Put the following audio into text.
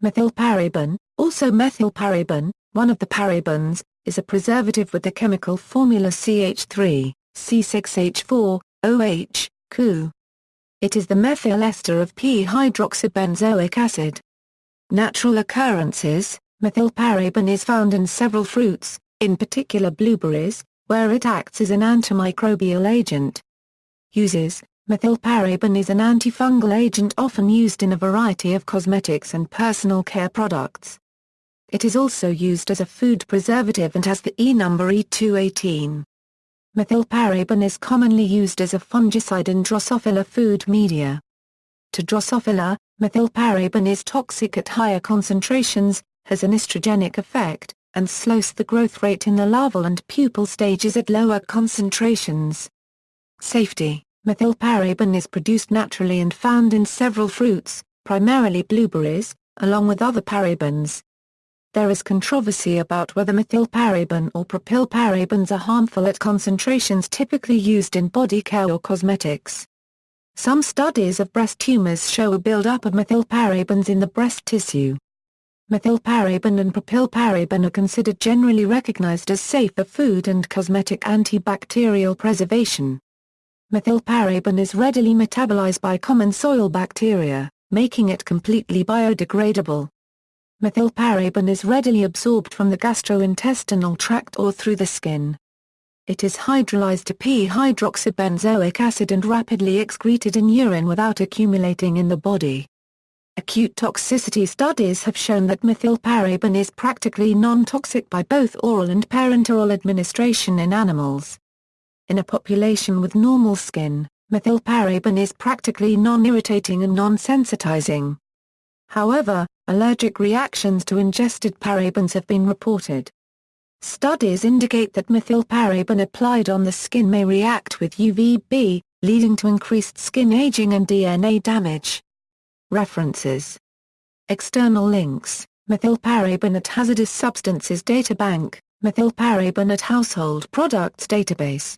Methylparaben, also methylparaben, one of the parabens, is a preservative with the chemical formula CH3, C6H4, OH, Cu. It is the methyl ester of p-hydroxybenzoic acid. Natural occurrences, methylparaben is found in several fruits, in particular blueberries, where it acts as an antimicrobial agent. Uses Methylparaben is an antifungal agent often used in a variety of cosmetics and personal care products. It is also used as a food preservative and has the E number E218. Methylparaben is commonly used as a fungicide in Drosophila food media. To Drosophila, methylparaben is toxic at higher concentrations, has an estrogenic effect, and slows the growth rate in the larval and pupal stages at lower concentrations. Safety Methylparaben is produced naturally and found in several fruits, primarily blueberries, along with other parabens. There is controversy about whether methylparaben or propylparabens are harmful at concentrations typically used in body care or cosmetics. Some studies of breast tumors show a buildup of methylparabens in the breast tissue. Methylparaben and propylparaben are considered generally recognized as safe for food and cosmetic antibacterial preservation. Methylparaben is readily metabolized by common soil bacteria, making it completely biodegradable. Methylparaben is readily absorbed from the gastrointestinal tract or through the skin. It is hydrolyzed to p-hydroxybenzoic acid and rapidly excreted in urine without accumulating in the body. Acute toxicity studies have shown that methylparaben is practically non-toxic by both oral and parenteral administration in animals. In a population with normal skin, methylparaben is practically non-irritating and non-sensitizing. However, allergic reactions to ingested parabens have been reported. Studies indicate that methylparaben applied on the skin may react with UVB, leading to increased skin aging and DNA damage. References External links, Methylparaben at Hazardous Substances Databank, Methylparaben at Household Products Database